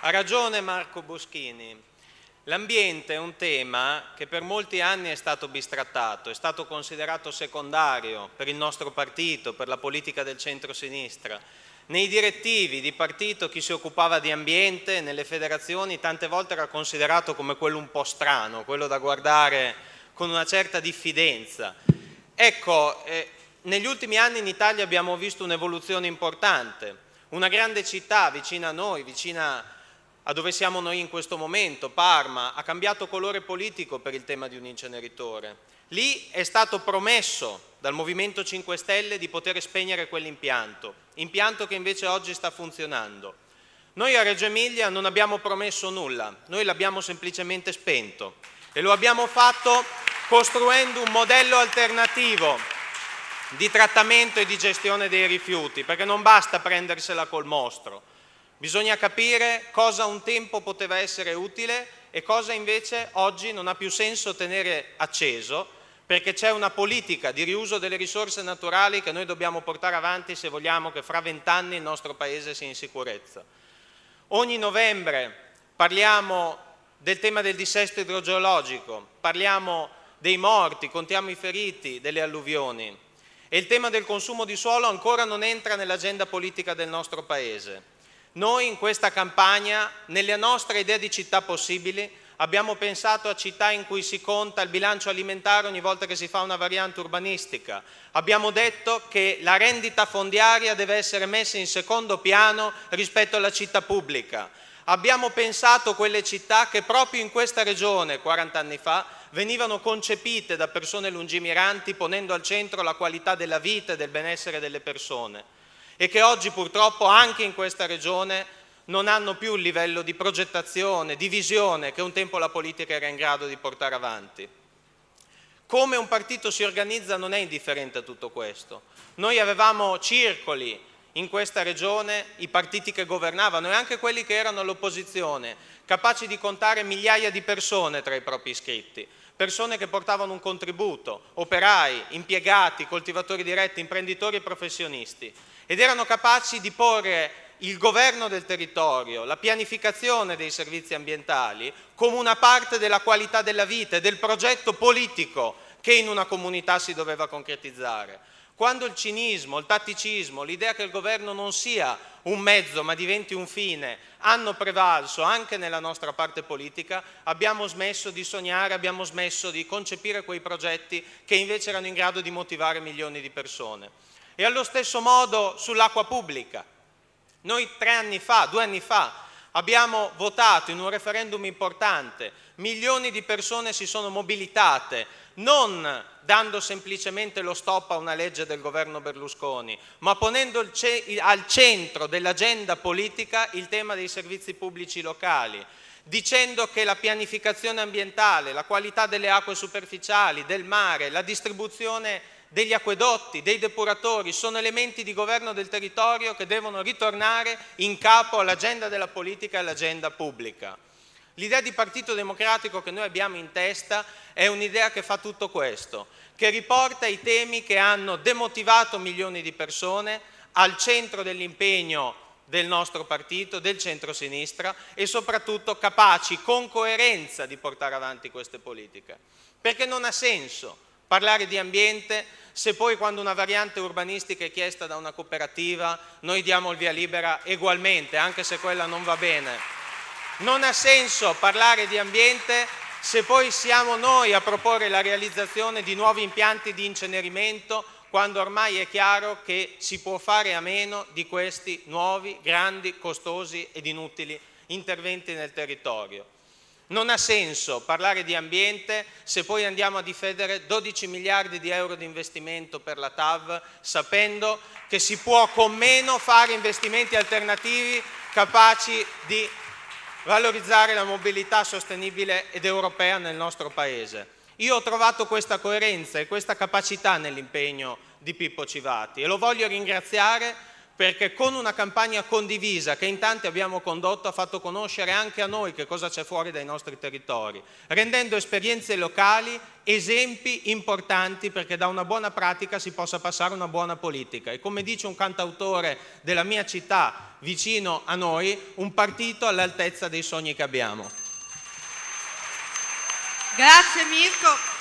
Ha ragione Marco Boschini. L'ambiente è un tema che per molti anni è stato bistrattato, è stato considerato secondario per il nostro partito, per la politica del centro-sinistra. Nei direttivi di partito chi si occupava di ambiente, nelle federazioni, tante volte era considerato come quello un po' strano, quello da guardare con una certa diffidenza. Ecco, eh, negli ultimi anni in Italia abbiamo visto un'evoluzione importante. Una grande città vicina a noi, vicina a dove siamo noi in questo momento, Parma, ha cambiato colore politico per il tema di un inceneritore. Lì è stato promesso dal Movimento 5 Stelle di poter spegnere quell'impianto, impianto che invece oggi sta funzionando. Noi a Reggio Emilia non abbiamo promesso nulla, noi l'abbiamo semplicemente spento e lo abbiamo fatto costruendo un modello alternativo di trattamento e di gestione dei rifiuti, perché non basta prendersela col mostro, Bisogna capire cosa un tempo poteva essere utile e cosa invece oggi non ha più senso tenere acceso perché c'è una politica di riuso delle risorse naturali che noi dobbiamo portare avanti se vogliamo che fra vent'anni il nostro Paese sia in sicurezza. Ogni novembre parliamo del tema del dissesto idrogeologico, parliamo dei morti, contiamo i feriti, delle alluvioni e il tema del consumo di suolo ancora non entra nell'agenda politica del nostro Paese. Noi in questa campagna, nelle nostre idee di città possibili, abbiamo pensato a città in cui si conta il bilancio alimentare ogni volta che si fa una variante urbanistica. Abbiamo detto che la rendita fondiaria deve essere messa in secondo piano rispetto alla città pubblica. Abbiamo pensato a quelle città che proprio in questa regione, 40 anni fa, venivano concepite da persone lungimiranti ponendo al centro la qualità della vita e del benessere delle persone e che oggi purtroppo anche in questa regione non hanno più il livello di progettazione, di visione che un tempo la politica era in grado di portare avanti. Come un partito si organizza non è indifferente a tutto questo. Noi avevamo circoli in questa regione, i partiti che governavano e anche quelli che erano all'opposizione, capaci di contare migliaia di persone tra i propri iscritti, persone che portavano un contributo, operai, impiegati, coltivatori diretti, imprenditori e professionisti ed erano capaci di porre il governo del territorio, la pianificazione dei servizi ambientali come una parte della qualità della vita e del progetto politico che in una comunità si doveva concretizzare. Quando il cinismo, il tatticismo, l'idea che il governo non sia un mezzo ma diventi un fine hanno prevalso anche nella nostra parte politica, abbiamo smesso di sognare, abbiamo smesso di concepire quei progetti che invece erano in grado di motivare milioni di persone. E allo stesso modo sull'acqua pubblica. Noi tre anni fa, due anni fa, abbiamo votato in un referendum importante, milioni di persone si sono mobilitate, non dando semplicemente lo stop a una legge del governo Berlusconi, ma ponendo al centro dell'agenda politica il tema dei servizi pubblici locali, dicendo che la pianificazione ambientale, la qualità delle acque superficiali, del mare, la distribuzione degli acquedotti, dei depuratori, sono elementi di governo del territorio che devono ritornare in capo all'agenda della politica e all'agenda pubblica. L'idea di Partito Democratico che noi abbiamo in testa è un'idea che fa tutto questo, che riporta i temi che hanno demotivato milioni di persone al centro dell'impegno del nostro partito, del centro-sinistra e soprattutto capaci con coerenza di portare avanti queste politiche. Perché non ha senso parlare di ambiente se poi quando una variante urbanistica è chiesta da una cooperativa noi diamo il via libera ugualmente, anche se quella non va bene. Non ha senso parlare di ambiente se poi siamo noi a proporre la realizzazione di nuovi impianti di incenerimento quando ormai è chiaro che si può fare a meno di questi nuovi, grandi, costosi ed inutili interventi nel territorio. Non ha senso parlare di ambiente se poi andiamo a difendere 12 miliardi di euro di investimento per la TAV sapendo che si può con meno fare investimenti alternativi capaci di valorizzare la mobilità sostenibile ed europea nel nostro Paese. Io ho trovato questa coerenza e questa capacità nell'impegno di Pippo Civati e lo voglio ringraziare perché con una campagna condivisa che in tanti abbiamo condotto ha fatto conoscere anche a noi che cosa c'è fuori dai nostri territori, rendendo esperienze locali esempi importanti perché da una buona pratica si possa passare una buona politica e come dice un cantautore della mia città vicino a noi, un partito all'altezza dei sogni che abbiamo. Grazie Mirko.